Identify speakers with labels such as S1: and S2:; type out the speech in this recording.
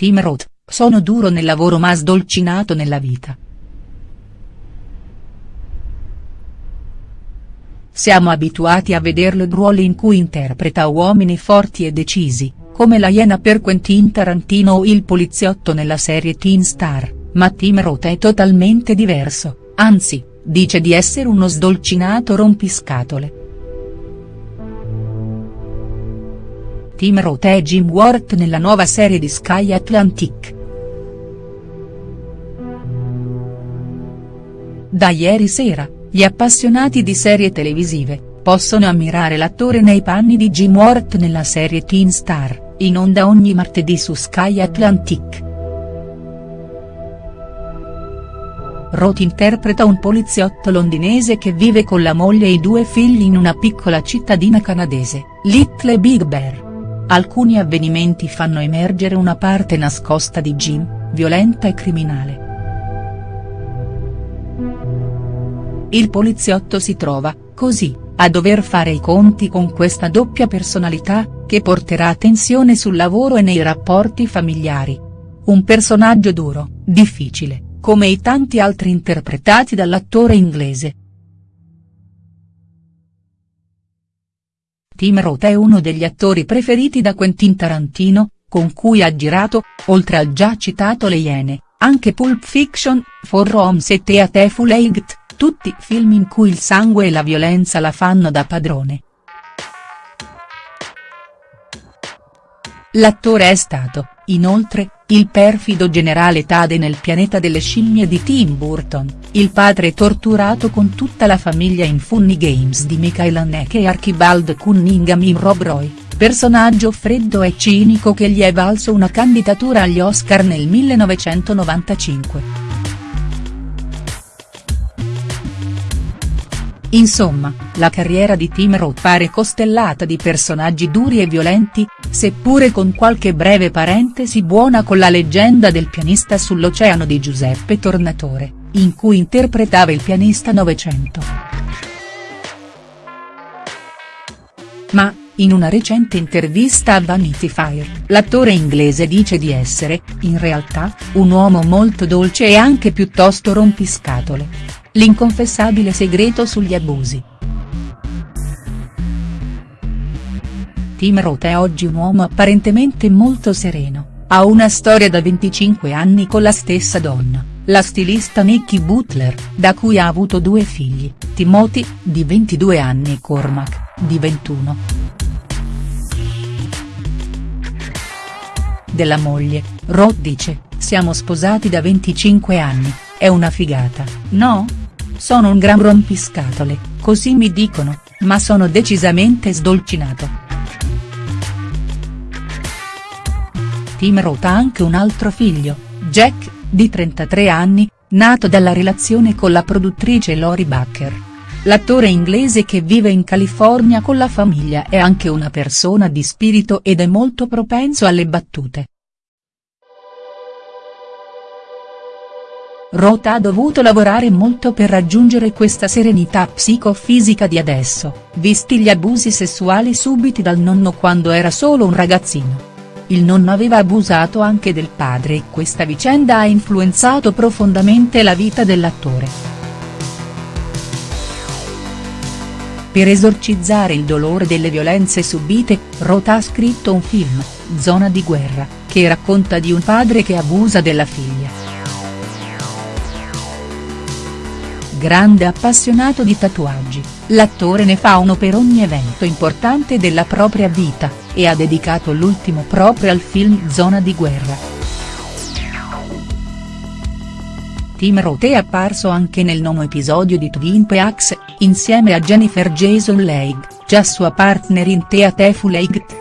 S1: Tim Roth, sono duro nel lavoro ma sdolcinato nella vita. Siamo abituati a vederlo in ruoli in cui interpreta uomini forti e decisi, come la Iena per Quentin Tarantino o il poliziotto nella serie Teen Star, ma Tim Roth è totalmente diverso, anzi, dice di essere uno sdolcinato rompiscatole. Tim Roth è Jim Ward nella nuova serie di Sky Atlantic. Da ieri sera, gli appassionati di serie televisive, possono ammirare l'attore nei panni di Jim Ward nella serie Teen Star, in onda ogni martedì su Sky Atlantic. Roth interpreta un poliziotto londinese che vive con la moglie e i due figli in una piccola cittadina canadese, Little Big Bear. Alcuni avvenimenti fanno emergere una parte nascosta di Jim, violenta e criminale. Il poliziotto si trova, così, a dover fare i conti con questa doppia personalità, che porterà tensione sul lavoro e nei rapporti familiari. Un personaggio duro, difficile, come i tanti altri interpretati dall'attore inglese. Tim Roth è uno degli attori preferiti da Quentin Tarantino, con cui ha girato, oltre al già citato Le Iene, anche Pulp Fiction, For Roms e Teateful Eight tutti film in cui il sangue e la violenza la fanno da padrone. L'attore è stato, inoltre, il perfido generale Tade nel pianeta delle scimmie di Tim Burton, il padre torturato con tutta la famiglia in Funny Games di Michael Haneke e Archibald Cunningham in Rob Roy, personaggio freddo e cinico che gli è valso una candidatura agli Oscar nel 1995. Insomma, la carriera di Tim Roth pare costellata di personaggi duri e violenti, seppure con qualche breve parentesi buona con la leggenda del pianista sull'oceano di Giuseppe Tornatore, in cui interpretava il pianista Novecento. Ma, in una recente intervista a Vanity Fair, l'attore inglese dice di essere, in realtà, un uomo molto dolce e anche piuttosto rompiscatole. L'inconfessabile segreto sugli abusi. Tim Roth è oggi un uomo apparentemente molto sereno, ha una storia da 25 anni con la stessa donna, la stilista Nikki Butler, da cui ha avuto due figli, Timothy, di 22 anni e Cormac, di 21. Della moglie, Roth dice, siamo sposati da 25 anni, è una figata, no?. Sono un gran rompiscatole, così mi dicono, ma sono decisamente sdolcinato. Tim Roth ha anche un altro figlio, Jack, di 33 anni, nato dalla relazione con la produttrice Lori Bakker. L'attore inglese che vive in California con la famiglia è anche una persona di spirito ed è molto propenso alle battute. Roth ha dovuto lavorare molto per raggiungere questa serenità psicofisica di adesso, visti gli abusi sessuali subiti dal nonno quando era solo un ragazzino. Il nonno aveva abusato anche del padre e questa vicenda ha influenzato profondamente la vita dell'attore. Per esorcizzare il dolore delle violenze subite, Roth ha scritto un film, Zona di guerra, che racconta di un padre che abusa della figlia. Grande appassionato di tatuaggi, l'attore ne fa uno per ogni evento importante della propria vita, e ha dedicato l'ultimo proprio al film Zona di guerra. Tim Roth è apparso anche nel nono episodio di Twin Peaks, insieme a Jennifer Jason Leigh, già sua partner in Teateful Eight.